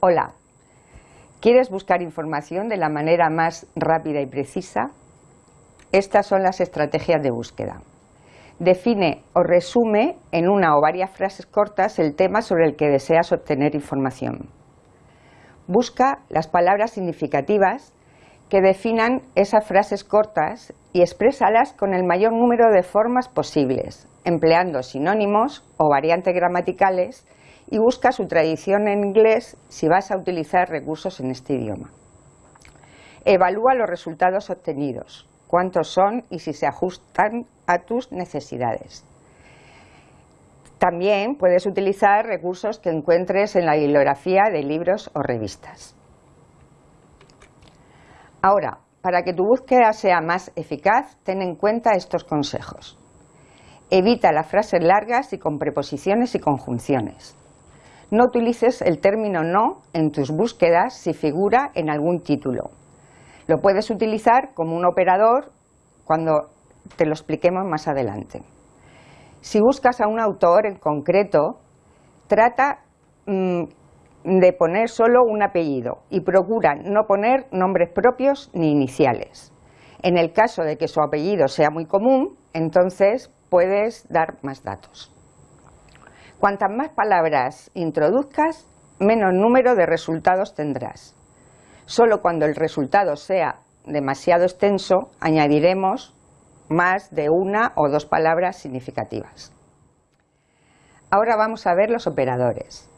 Hola, ¿quieres buscar información de la manera más rápida y precisa? Estas son las estrategias de búsqueda. Define o resume en una o varias frases cortas el tema sobre el que deseas obtener información. Busca las palabras significativas que definan esas frases cortas y exprésalas con el mayor número de formas posibles, empleando sinónimos o variantes gramaticales y busca su tradición en inglés si vas a utilizar recursos en este idioma. Evalúa los resultados obtenidos, cuántos son y si se ajustan a tus necesidades. También puedes utilizar recursos que encuentres en la bibliografía de libros o revistas. Ahora, para que tu búsqueda sea más eficaz, ten en cuenta estos consejos. Evita las frases largas y con preposiciones y conjunciones. No utilices el término no en tus búsquedas si figura en algún título. Lo puedes utilizar como un operador cuando te lo expliquemos más adelante. Si buscas a un autor en concreto, trata mm, de poner solo un apellido y procura no poner nombres propios ni iniciales. En el caso de que su apellido sea muy común, entonces puedes dar más datos. Cuantas más palabras introduzcas, menos número de resultados tendrás. Solo cuando el resultado sea demasiado extenso, añadiremos más de una o dos palabras significativas. Ahora vamos a ver los operadores.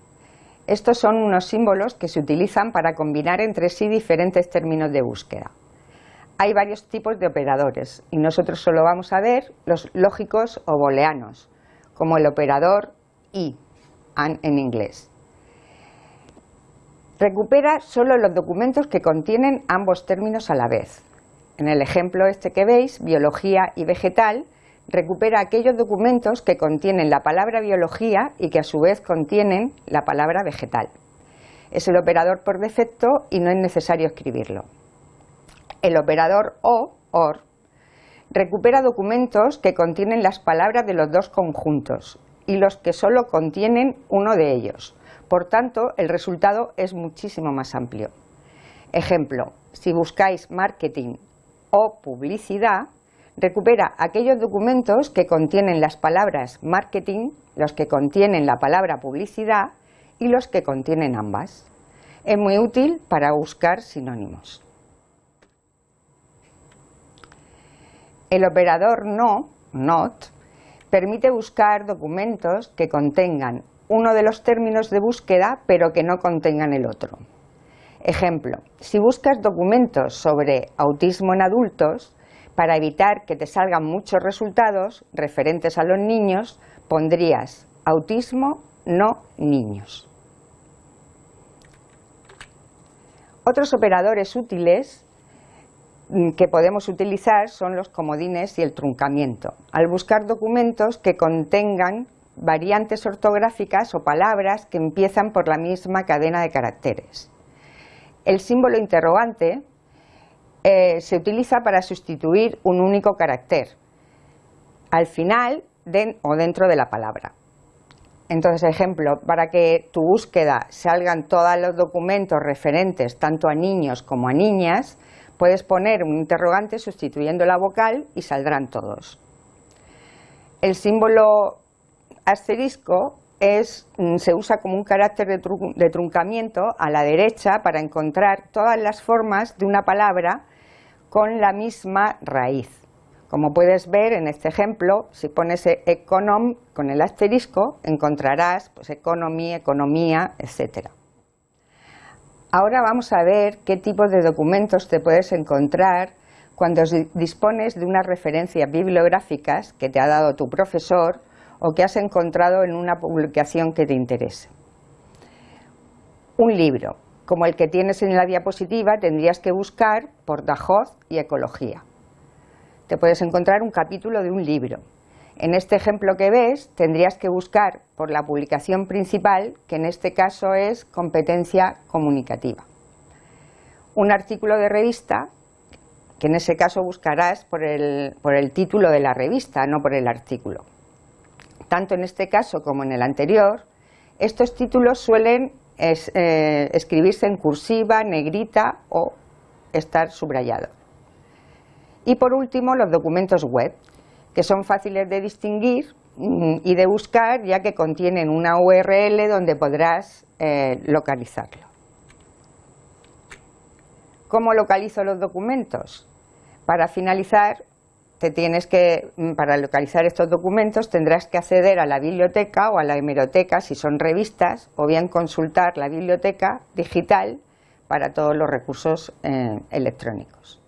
Estos son unos símbolos que se utilizan para combinar entre sí diferentes términos de búsqueda. Hay varios tipos de operadores y nosotros solo vamos a ver los lógicos o booleanos, como el operador y en inglés. Recupera solo los documentos que contienen ambos términos a la vez. En el ejemplo este que veis, biología y vegetal, recupera aquellos documentos que contienen la palabra biología y que a su vez contienen la palabra vegetal. Es el operador por defecto y no es necesario escribirlo. El operador o, OR, recupera documentos que contienen las palabras de los dos conjuntos y los que solo contienen uno de ellos. Por tanto, el resultado es muchísimo más amplio. Ejemplo, si buscáis marketing o publicidad, recupera aquellos documentos que contienen las palabras marketing, los que contienen la palabra publicidad y los que contienen ambas. Es muy útil para buscar sinónimos. El operador no, not, permite buscar documentos que contengan uno de los términos de búsqueda pero que no contengan el otro. Ejemplo, si buscas documentos sobre autismo en adultos, para evitar que te salgan muchos resultados referentes a los niños, pondrías autismo, no niños. Otros operadores útiles que podemos utilizar son los comodines y el truncamiento, al buscar documentos que contengan variantes ortográficas o palabras que empiezan por la misma cadena de caracteres. El símbolo interrogante eh, se utiliza para sustituir un único carácter al final o dentro de la palabra. Entonces, ejemplo, para que tu búsqueda salgan todos los documentos referentes tanto a niños como a niñas, Puedes poner un interrogante sustituyendo la vocal y saldrán todos. El símbolo asterisco mm, se usa como un carácter de, truncamiento a la derecha para encontrar todas las formas de una palabra con la misma raíz. Como puedes ver en este ejemplo, si pones econom con el asterisco, encontrarás pues, economy, economía, etcétera. Ahora vamos a ver qué tipos de documentos te puedes encontrar cuando dispones de unas referencias bibliográficas que te ha dado tu profesor o que has encontrado en una publicación que te interese. Un libro, como el que tienes en la diapositiva, tendrías que buscar por y ecología. Te puedes encontrar un capítulo de un libro, en este ejemplo que ves, tendrías que buscar por la publicación principal, que en este caso es competencia comunicativa. Un artículo de revista, que en ese caso buscarás por el, por el título de la revista, no por el artículo. Tanto en este caso como en el anterior, estos títulos suelen eh, escribirse en cursiva, negrita o estar subrayado. Y por último, los documentos web, que son fáciles de distinguir mm, y de buscar ya que contienen una URL donde podrás eh, localizarlo. ¿Cómo localizo los documentos? Para finalizar, te tienes que, mm, para localizar estos documentos tendrás que acceder a la biblioteca o a la hemeroteca si son revistas o bien consultar la biblioteca digital para todos los recursos eh, electrónicos.